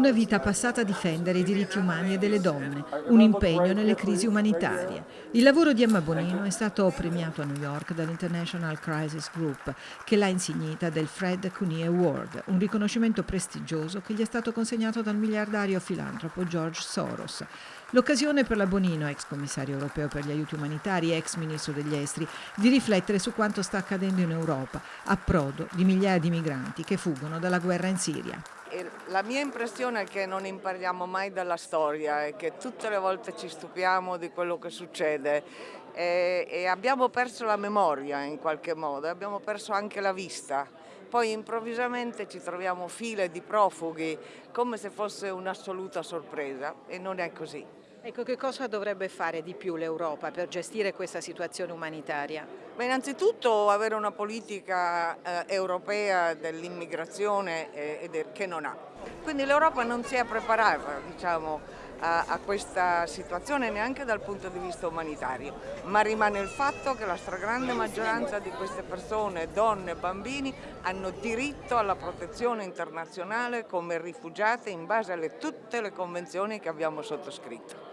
Una vita passata a difendere i diritti umani e delle donne, un impegno nelle crisi umanitarie. Il lavoro di Emma Bonino è stato premiato a New York dall'International Crisis Group, che l'ha insignita del Fred Cooney Award, un riconoscimento prestigioso che gli è stato consegnato dal miliardario filantropo George Soros. L'occasione per la Bonino, ex commissario europeo per gli aiuti umanitari e ex ministro degli esteri, di riflettere su quanto sta accadendo in Europa, a prodo di migliaia di migranti che fuggono dalla guerra in Siria. La mia impressione è che non impariamo mai dalla storia e che tutte le volte ci stupiamo di quello che succede e, e abbiamo perso la memoria in qualche modo, abbiamo perso anche la vista. Poi improvvisamente ci troviamo file di profughi come se fosse un'assoluta sorpresa e non è così. Ecco, che cosa dovrebbe fare di più l'Europa per gestire questa situazione umanitaria? Beh, innanzitutto avere una politica eh, europea dell'immigrazione eh, che non ha. Quindi l'Europa non si è preparata diciamo, a, a, questa situazione neanche dal punto di vista umanitario, ma rimane il fatto che la stragrande maggioranza di queste persone, donne e bambini, hanno diritto alla protezione internazionale come rifugiate in base a tutte le convenzioni che abbiamo sottoscritto.